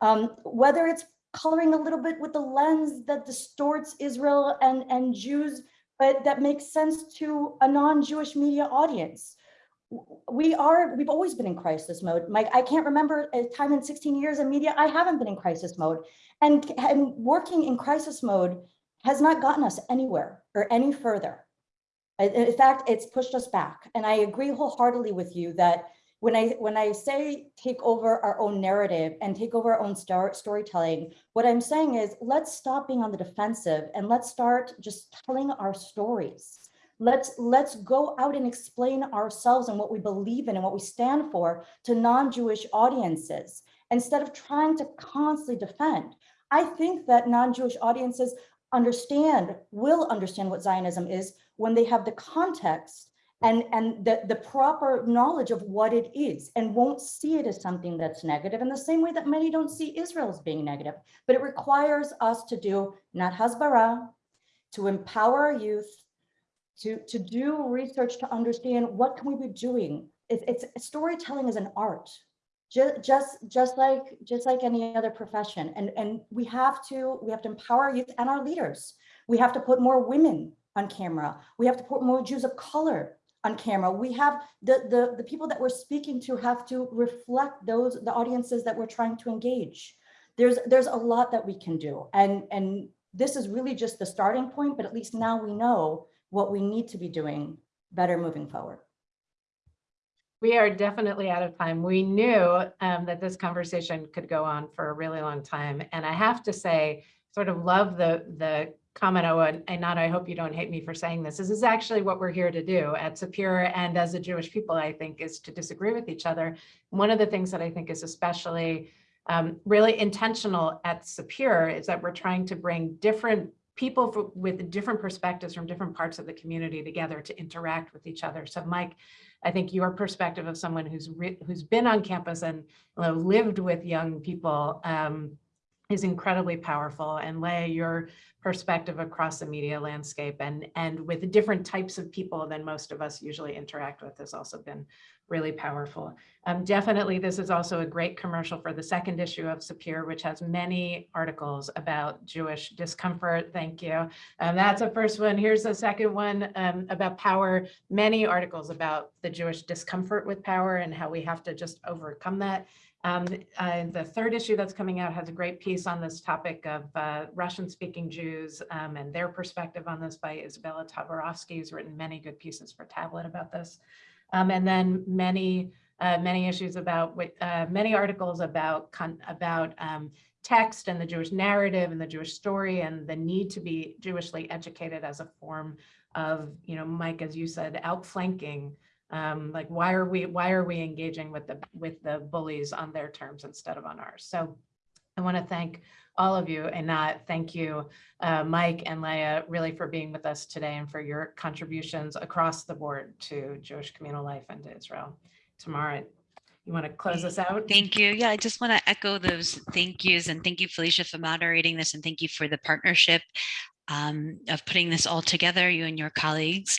Um, whether it's coloring a little bit with the lens that distorts Israel and, and Jews, but that makes sense to a non-Jewish media audience. We are, we've always been in crisis mode. Mike, I can't remember a time in 16 years in media, I haven't been in crisis mode. And, and working in crisis mode has not gotten us anywhere or any further. In fact, it's pushed us back. And I agree wholeheartedly with you that when I when I say take over our own narrative and take over our own star, storytelling, what I'm saying is let's stop being on the defensive and let's start just telling our stories. Let's let's go out and explain ourselves and what we believe in and what we stand for to non-Jewish audiences instead of trying to constantly defend. I think that non-Jewish audiences understand, will understand what Zionism is when they have the context and, and the, the proper knowledge of what it is and won't see it as something that's negative in the same way that many don't see Israel as being negative. But it requires us to do not hasbara, to empower our youth, to, to do research to understand what can we be doing. It, it's storytelling is an art. Just, just, just like, just like any other profession. And, and we have to, we have to empower youth and our leaders. We have to put more women on camera. We have to put more Jews of color on camera. We have the, the, the people that we're speaking to have to reflect those, the audiences that we're trying to engage. There's, there's a lot that we can do. And, and this is really just the starting point, but at least now we know what we need to be doing better moving forward. We are definitely out of time. We knew um, that this conversation could go on for a really long time. And I have to say, sort of love the, the comment, oh, and and Nana, I hope you don't hate me for saying this. This is actually what we're here to do at Sapir and as a Jewish people, I think, is to disagree with each other. One of the things that I think is especially um, really intentional at Sapir is that we're trying to bring different people fro- with different perspectives from different parts of the community together to interact with each other. So Mike, I think your perspective of someone who's who's been on campus and you know, lived with young people um, is incredibly powerful. And Leah, your perspective across the media landscape and and with different types of people than most of us usually interact with has also been really powerful. Um, definitely, this is also a great commercial for the second issue of Sapir, which has many articles about Jewish discomfort. Thank you. Um, that's the first one. Here's the second one um, about power. Many articles about the Jewish discomfort with power and how we have to just overcome that. Um, uh, the third issue that's coming out has a great piece on this topic of uh, Russian-speaking Jews um, and their perspective on this by Izabella Tabarovsky, who's written many good pieces for Tablet about this. Um, and then many, uh, many issues about, uh, many articles about, about um, text and the Jewish narrative and the Jewish story and the need to be Jewishly educated as a form of, you know, Mike, as you said, outflanking. Um, like, why are we, why are we engaging with the, with the bullies on their terms instead of on ours? So I want to thank all of you Einat thank you, uh, Mike and Leah, really for being with us today and for your contributions across the board to Jewish communal life and to Israel. Tamara, you want to close us out? Thank you. Yeah, I just want to echo those thank yous and thank you, Felicia, for moderating this and thank you for the partnership. Um, of putting this all together, you and your colleagues.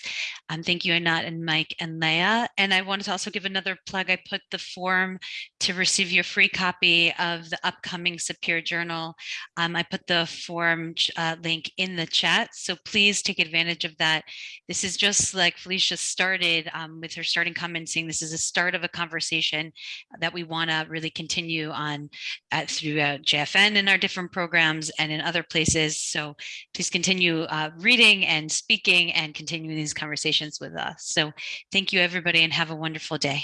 Um, thank you, Einat and Mike and Leah. And I wanted to also give another plug. I put the form to receive your free copy of the upcoming Sapir Journal. Um, I put the form uh, link in the chat, so please take advantage of that. This is just like Felicia started um, with her starting comment saying this is a start of a conversation that we want to really continue on uh, throughout JFN and our different programs and in other places. So please continue uh, reading and speaking and continuing these conversations with us. So thank you, everybody, and have a wonderful day.